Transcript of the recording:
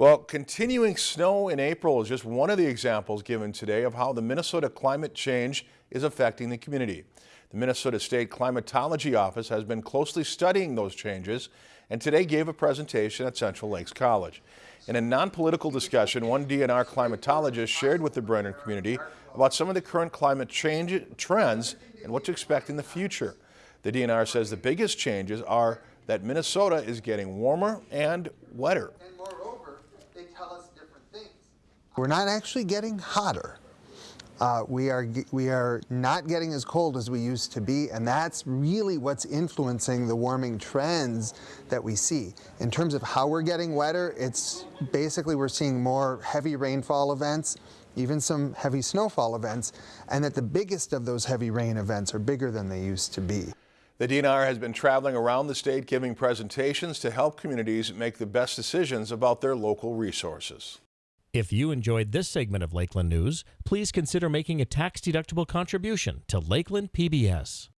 Well, continuing snow in April is just one of the examples given today of how the Minnesota climate change is affecting the community. The Minnesota State Climatology Office has been closely studying those changes and today gave a presentation at Central Lakes College. In a non-political discussion, one DNR climatologist shared with the Brainerd community about some of the current climate change trends and what to expect in the future. The DNR says the biggest changes are that Minnesota is getting warmer and wetter. We're not actually getting hotter. Uh, we are we are not getting as cold as we used to be, and that's really what's influencing the warming trends that we see. In terms of how we're getting wetter, it's basically we're seeing more heavy rainfall events, even some heavy snowfall events, and that the biggest of those heavy rain events are bigger than they used to be. The DNR has been traveling around the state giving presentations to help communities make the best decisions about their local resources. If you enjoyed this segment of Lakeland News, please consider making a tax-deductible contribution to Lakeland PBS.